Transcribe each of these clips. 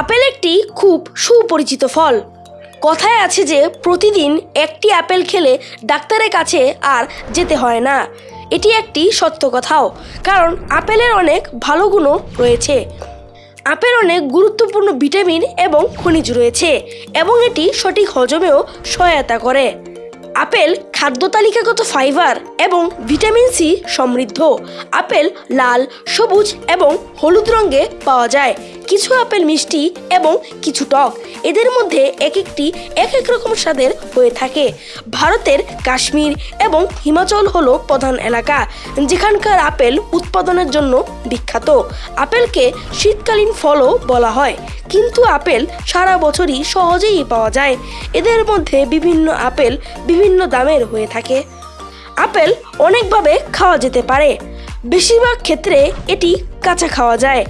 Apple একটি খুব সুপরিচিত ফল। কথায় আছে যে, প্রতিদিন একটি আপেল খেলে ডাক্তারের কাছে আর যেতে হয় না। এটি একটি সত্য কথাও, কারণ আপেলের অনেক ভালো গুণও রয়েছে। আপেল অনেক গুরুত্বপূর্ণ ভিটামিন এবং খনিজ রয়েছে, এবং এটি সঠিক হজমেও সহায়তা করে। আপেল খাদ্য তালিকাগত ফাইবার এবং ভিটামিন সি সমৃদ্ধ। আপেল লাল, সবুজ এবং হলুদ রঙে পাওয়া যায়। কিছু আপেল মিষ্টি এবং কিছু টক। এদের মধ্যে এক একটি এক এক রকম স্বাদের হয়ে থাকে। ভারতের কাশ্মীর এবং হিমাচল হল প্রধান এলাকা। যেখানকার আপেল উৎপাদনের জন্য বিখ্যাত। আপেলকে শীতকালীন ফলও বলা হয়। কিন্তু আপেল সারা বছরই সহজেই পাওয়া যায়। এদের মধ্যে বিভিন্ন আপেল বিভিন্ন দামের হয়ে থাকে। আপেল অনেকভাবে খাওয়া যেতে পারে। বেশিরভাগ ক্ষেত্রে এটি কাঁচা খাওয়া যায়।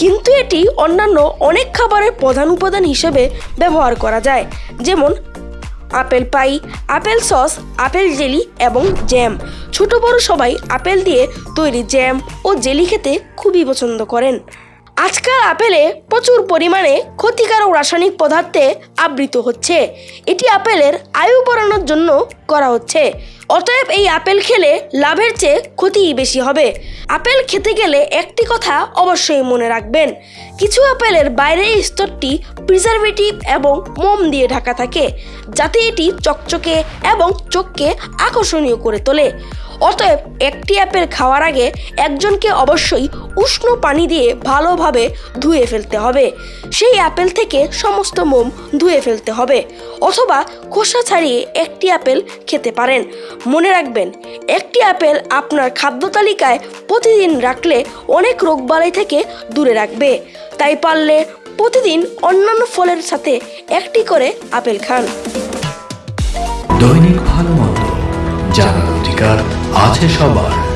কিন্তু এটি অন্যান্য অনেক খাবারের প্রধান উপাদান হিসেবে ব্যবহার করা যায়, যেমন apple pie, apple sauce, apple jelly এবং জ্যাম। ছোট বড় সবাই আপেল দিয়ে তৈরি জ্যাম ও জেলি খেতে খুবই পছন্দ করেন। আজকাল আপেলে প্রচুর পরিমাণে ক্ষতিকারক রাসায়নিক পদার্থে আবৃত হচ্ছে। এটি আপেলের আয়ু বাড়ানোর জন্য করা হচ্ছে। অতএব এই আপেল খেলে লাভের চেয়ে ক্ষতিই বেশি হবে। আপেল খেতে গেলে একটি কথা অবশ্যই মনে রাখবেন, কিছু আপেলের বাইরের স্তরটি প্রিজারভেটিভ এবং মোম দিয়ে ঢাকা থাকে, যাতে এটি চকচকে এবং চোখকে আকর্ষণীয় করে তোলে। অতএব একটি আপেল খাওয়ার আগে একজনকে অবশ্যই উষ্ণ পানি দিয়ে ভালোভাবে ধুয়ে ফেলতে হবে। সেই আপেল থেকে সমস্ত মোম ধুয়ে ফেলতে হবে অথবা খোসা ছাড়িয়ে একটি আপেল খেতে পারেন। মনে রাখবেন, একটি আপেল আপনার খাদ্য তালিকায় প্রতিদিন রাখলে অনেক রোগবালাই থেকে দূরে রাখবে। তাই পারলে প্রতিদিন অন্যান্য ফলের সাথে একটি করে আপেল খান। দৈনিক ভালো মন্দ, জানার অধিকার আছে সবার।